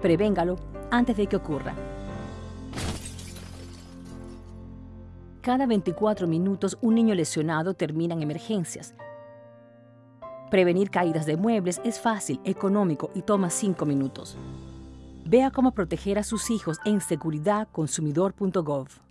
Prevéngalo antes de que ocurra. Cada 24 minutos un niño lesionado termina en emergencias. Prevenir caídas de muebles es fácil, económico y toma 5 minutos. Vea cómo proteger a sus hijos en seguridadconsumidor.gov.